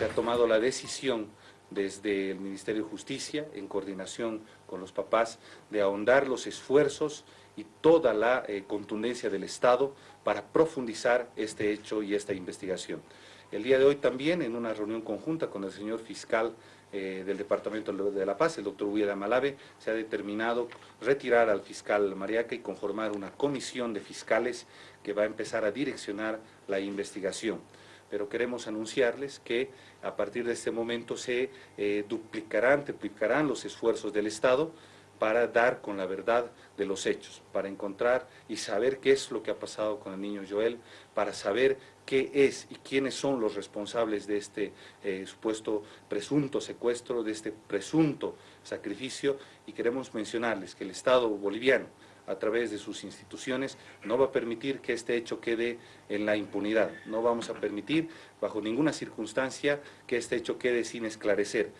Se ha tomado la decisión desde el Ministerio de Justicia, en coordinación con los papás, de ahondar los esfuerzos y toda la eh, contundencia del Estado para profundizar este hecho y esta investigación. El día de hoy también, en una reunión conjunta con el señor fiscal eh, del Departamento de La Paz, el doctor Huida Malave, se ha determinado retirar al fiscal Mariaca y conformar una comisión de fiscales que va a empezar a direccionar la investigación pero queremos anunciarles que a partir de este momento se eh, duplicarán, triplicarán los esfuerzos del Estado para dar con la verdad de los hechos, para encontrar y saber qué es lo que ha pasado con el niño Joel, para saber qué es y quiénes son los responsables de este eh, supuesto presunto secuestro, de este presunto sacrificio, y queremos mencionarles que el Estado boliviano, a través de sus instituciones, no va a permitir que este hecho quede en la impunidad. No vamos a permitir, bajo ninguna circunstancia, que este hecho quede sin esclarecer.